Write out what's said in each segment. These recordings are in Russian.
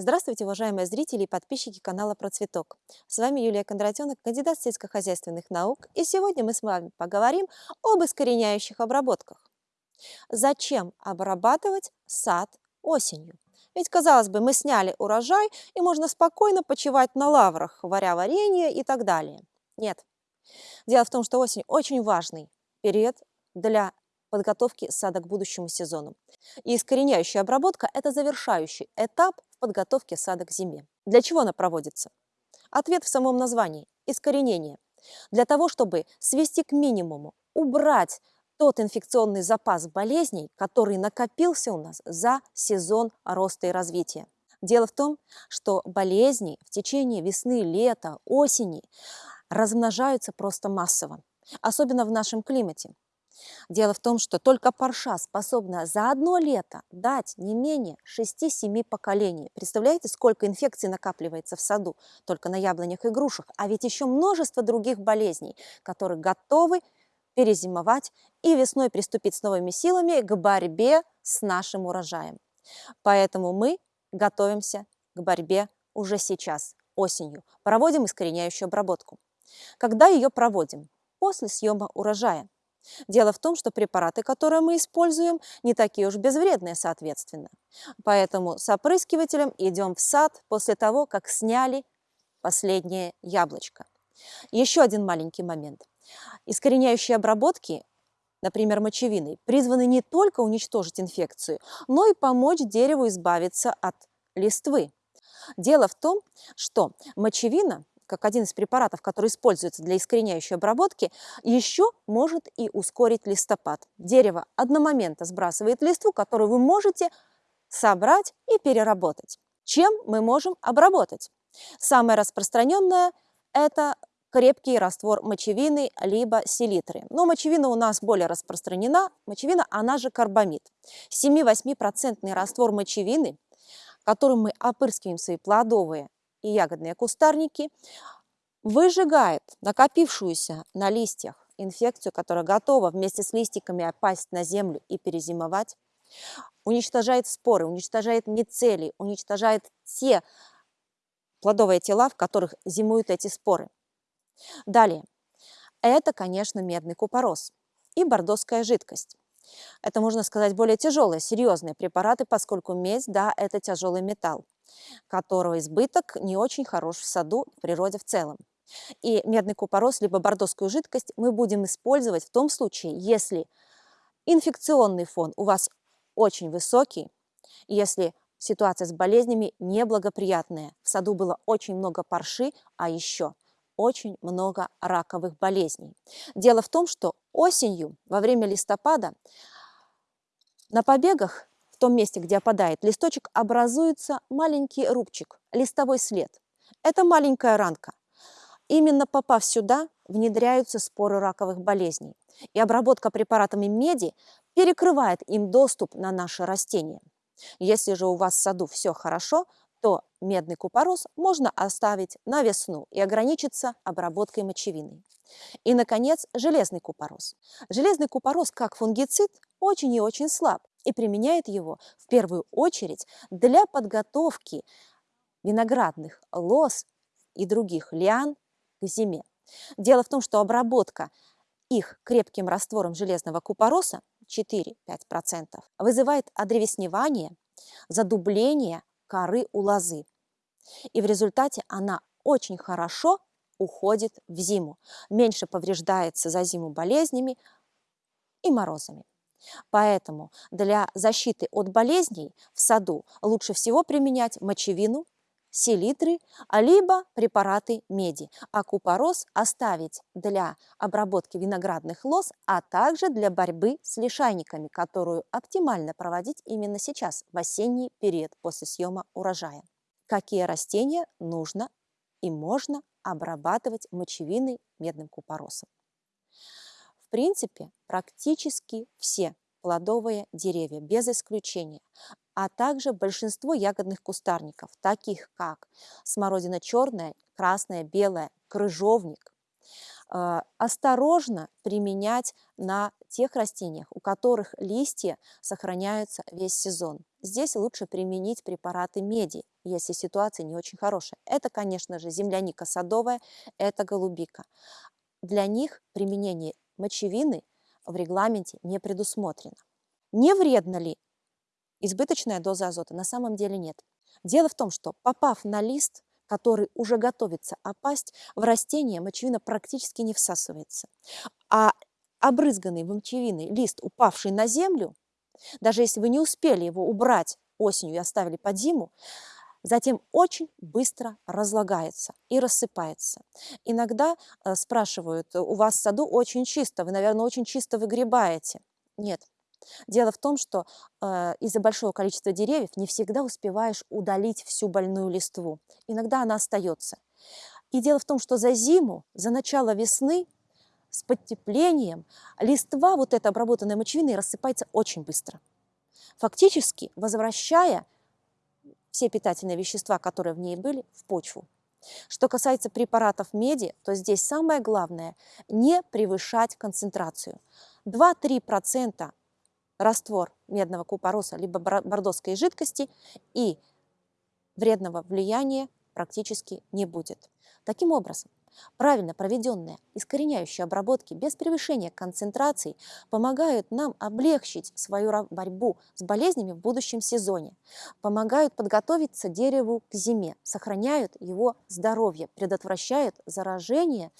Здравствуйте, уважаемые зрители и подписчики канала Процветок. С вами Юлия Кондратенок, кандидат сельскохозяйственных наук, и сегодня мы с вами поговорим об искореняющих обработках. Зачем обрабатывать сад осенью? Ведь, казалось бы, мы сняли урожай, и можно спокойно почивать на лаврах, варя варенье и так далее. Нет. Дело в том, что осень очень важный период для подготовки сада к будущему сезону. И искореняющая обработка – это завершающий этап в подготовке сада к зиме. Для чего она проводится? Ответ в самом названии – искоренение. Для того, чтобы свести к минимуму, убрать тот инфекционный запас болезней, который накопился у нас за сезон роста и развития. Дело в том, что болезни в течение весны, лета, осени размножаются просто массово, особенно в нашем климате. Дело в том, что только парша способна за одно лето дать не менее 6-7 поколений. Представляете, сколько инфекций накапливается в саду только на яблонях и грушах, а ведь еще множество других болезней, которые готовы перезимовать и весной приступить с новыми силами к борьбе с нашим урожаем. Поэтому мы готовимся к борьбе уже сейчас, осенью. Проводим искореняющую обработку. Когда ее проводим? После съема урожая. Дело в том, что препараты, которые мы используем, не такие уж безвредные, соответственно. Поэтому с опрыскивателем идем в сад после того, как сняли последнее яблочко. Еще один маленький момент. Искореняющие обработки, например, мочевиной, призваны не только уничтожить инфекцию, но и помочь дереву избавиться от листвы. Дело в том, что мочевина как один из препаратов, который используется для искореняющей обработки, еще может и ускорить листопад. Дерево одномоментно сбрасывает листву, которую вы можете собрать и переработать. Чем мы можем обработать? Самое распространенное – это крепкий раствор мочевины либо селитры. Но мочевина у нас более распространена. Мочевина, она же карбамид. 7-8% раствор мочевины, которым мы опрыскиваем свои плодовые и ягодные кустарники, выжигает накопившуюся на листьях инфекцию, которая готова вместе с листиками опасть на землю и перезимовать, уничтожает споры, уничтожает мицелий, уничтожает те плодовые тела, в которых зимуют эти споры. Далее, это, конечно, медный купорос и бордоская жидкость. Это, можно сказать, более тяжелые, серьезные препараты, поскольку медь, да, это тяжелый металл которого избыток не очень хорош в саду, в природе в целом. И медный купорос, либо бордоскую жидкость мы будем использовать в том случае, если инфекционный фон у вас очень высокий, если ситуация с болезнями неблагоприятная, в саду было очень много парши, а еще очень много раковых болезней. Дело в том, что осенью, во время листопада, на побегах в том месте, где опадает листочек, образуется маленький рубчик, листовой след. Это маленькая ранка. Именно попав сюда, внедряются споры раковых болезней. И обработка препаратами меди перекрывает им доступ на наши растения. Если же у вас в саду все хорошо, то медный купорос можно оставить на весну и ограничиться обработкой мочевиной. И, наконец, железный купорос. Железный купорос, как фунгицид, очень и очень слаб и применяет его в первую очередь для подготовки виноградных лоз и других лиан к зиме. Дело в том, что обработка их крепким раствором железного купороса 4-5% вызывает одревесневание, задубление коры у лозы. И в результате она очень хорошо уходит в зиму, меньше повреждается за зиму болезнями и морозами. Поэтому для защиты от болезней в саду лучше всего применять мочевину, селитры, либо препараты меди, а купорос оставить для обработки виноградных лоз, а также для борьбы с лишайниками, которую оптимально проводить именно сейчас, в осенний период после съема урожая. Какие растения нужно и можно обрабатывать мочевиной медным купоросом? В принципе, практически все плодовые деревья, без исключения, а также большинство ягодных кустарников, таких как смородина черная, красная, белая, крыжовник, э, осторожно применять на тех растениях, у которых листья сохраняются весь сезон. Здесь лучше применить препараты меди, если ситуация не очень хорошая. Это, конечно же, земляника садовая, это голубика. Для них применение мочевины в регламенте не предусмотрено. Не вредно ли избыточная доза азота? На самом деле нет. Дело в том, что попав на лист, который уже готовится опасть, в растение мочевина практически не всасывается. А обрызганный мочевиной лист, упавший на землю, даже если вы не успели его убрать осенью и оставили под зиму, затем очень быстро разлагается и рассыпается. Иногда э, спрашивают, у вас в саду очень чисто, вы, наверное, очень чисто выгребаете. Нет. Дело в том, что э, из-за большого количества деревьев не всегда успеваешь удалить всю больную листву. Иногда она остается. И дело в том, что за зиму, за начало весны с подтеплением листва, вот эта обработанная мочевиной, рассыпается очень быстро. Фактически возвращая все питательные вещества, которые в ней были, в почву. Что касается препаратов меди, то здесь самое главное – не превышать концентрацию. 2-3% раствор медного купороса либо бордоской жидкости и вредного влияния практически не будет. Таким образом, Правильно проведенные искореняющие обработки без превышения концентраций помогают нам облегчить свою борьбу с болезнями в будущем сезоне, помогают подготовиться дереву к зиме, сохраняют его здоровье, предотвращают заражение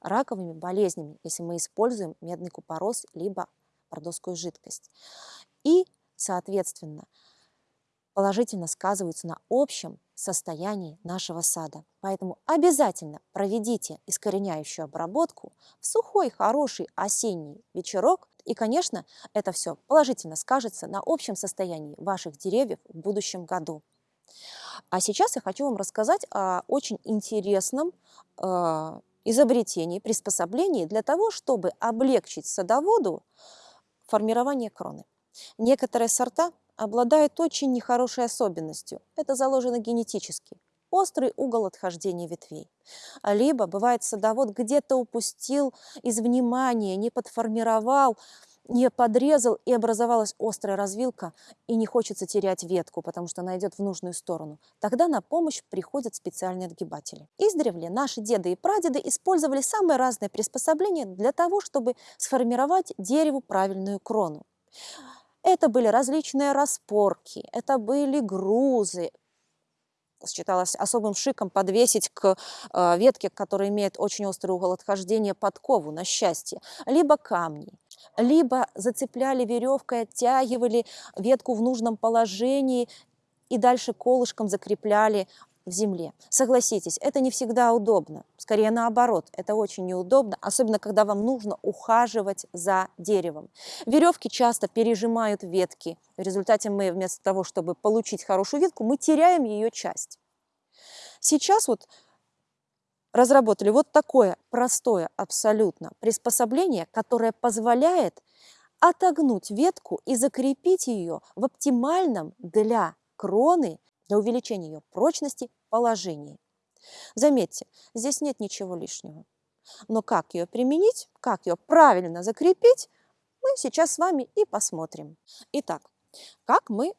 раковыми болезнями, если мы используем медный купорос либо бордоскую жидкость. И, соответственно, положительно сказываются на общем состоянии нашего сада. Поэтому обязательно проведите искореняющую обработку в сухой, хороший осенний вечерок. И, конечно, это все положительно скажется на общем состоянии ваших деревьев в будущем году. А сейчас я хочу вам рассказать о очень интересном э, изобретении, приспособлении для того, чтобы облегчить садоводу формирование кроны. Некоторые сорта обладают очень нехорошей особенностью. Это заложено генетически. Острый угол отхождения ветвей. Либо, бывает, садовод где-то упустил из внимания, не подформировал, не подрезал, и образовалась острая развилка, и не хочется терять ветку, потому что она идет в нужную сторону. Тогда на помощь приходят специальные отгибатели. Издревле наши деды и прадеды использовали самые разные приспособления для того, чтобы сформировать дереву правильную крону. Это были различные распорки, это были грузы, считалось особым шиком подвесить к э, ветке, которая имеет очень острый угол отхождения, подкову на счастье, либо камни, либо зацепляли веревкой, оттягивали ветку в нужном положении и дальше колышком закрепляли в земле. Согласитесь, это не всегда удобно, скорее наоборот, это очень неудобно, особенно когда вам нужно ухаживать за деревом. Веревки часто пережимают ветки, в результате мы вместо того, чтобы получить хорошую ветку, мы теряем ее часть. Сейчас вот разработали вот такое простое абсолютно приспособление, которое позволяет отогнуть ветку и закрепить ее в оптимальном для кроны для увеличения ее прочности положении. Заметьте, здесь нет ничего лишнего. Но как ее применить, как ее правильно закрепить, мы сейчас с вами и посмотрим. Итак, как мы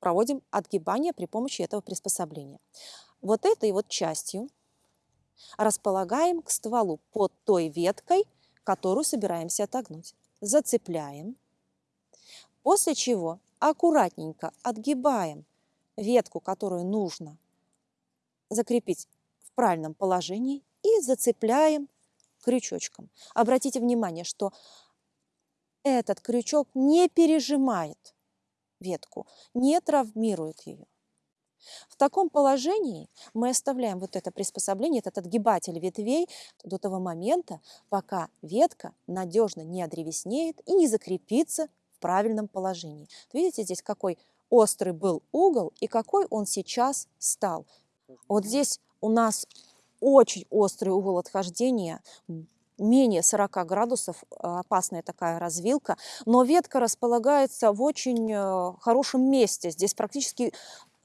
проводим отгибание при помощи этого приспособления. Вот этой вот частью располагаем к стволу под той веткой, которую собираемся отогнуть. Зацепляем, после чего аккуратненько отгибаем ветку, которую нужно закрепить в правильном положении и зацепляем крючочком. Обратите внимание, что этот крючок не пережимает ветку, не травмирует ее. В таком положении мы оставляем вот это приспособление, этот отгибатель ветвей до того момента, пока ветка надежно не одревеснеет и не закрепится в правильном положении. Видите здесь какой острый был угол и какой он сейчас стал. Вот здесь у нас очень острый угол отхождения, менее 40 градусов, э, опасная такая развилка, но ветка располагается в очень э, хорошем месте. Здесь практически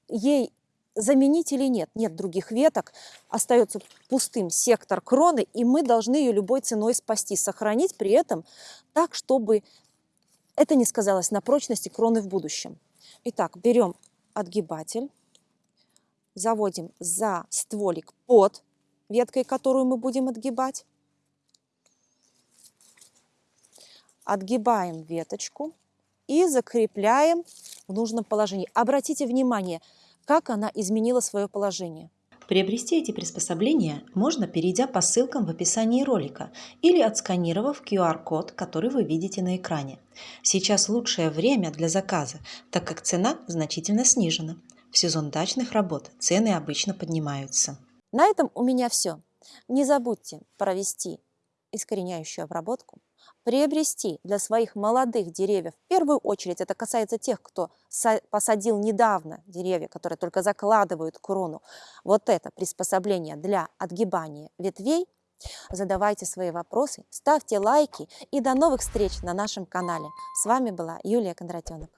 ей заменить или нет, нет других веток, остается пустым сектор кроны, и мы должны ее любой ценой спасти, сохранить при этом так, чтобы это не сказалось на прочности кроны в будущем. Итак, берем отгибатель, заводим за стволик под веткой, которую мы будем отгибать. Отгибаем веточку и закрепляем в нужном положении. Обратите внимание, как она изменила свое положение. Приобрести эти приспособления можно, перейдя по ссылкам в описании ролика или отсканировав QR-код, который вы видите на экране. Сейчас лучшее время для заказа, так как цена значительно снижена. В сезон дачных работ цены обычно поднимаются. На этом у меня все. Не забудьте провести искореняющую обработку, приобрести для своих молодых деревьев, в первую очередь это касается тех, кто посадил недавно деревья, которые только закладывают крону, вот это приспособление для отгибания ветвей, задавайте свои вопросы, ставьте лайки и до новых встреч на нашем канале. С вами была Юлия Кондратенок.